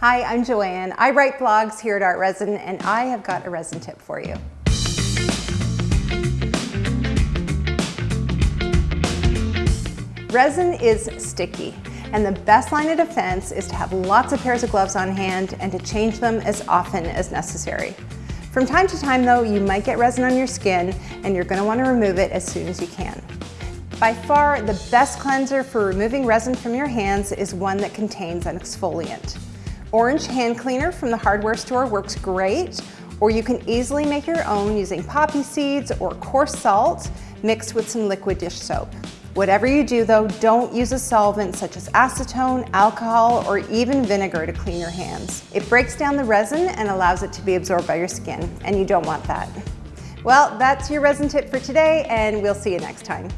Hi, I'm Joanne. I write blogs here at Art Resin and I have got a resin tip for you. Resin is sticky and the best line of defense is to have lots of pairs of gloves on hand and to change them as often as necessary. From time to time though, you might get resin on your skin and you're going to want to remove it as soon as you can. By far, the best cleanser for removing resin from your hands is one that contains an exfoliant. Orange hand cleaner from the hardware store works great, or you can easily make your own using poppy seeds or coarse salt mixed with some liquid dish soap. Whatever you do though, don't use a solvent such as acetone, alcohol, or even vinegar to clean your hands. It breaks down the resin and allows it to be absorbed by your skin, and you don't want that. Well, that's your resin tip for today, and we'll see you next time.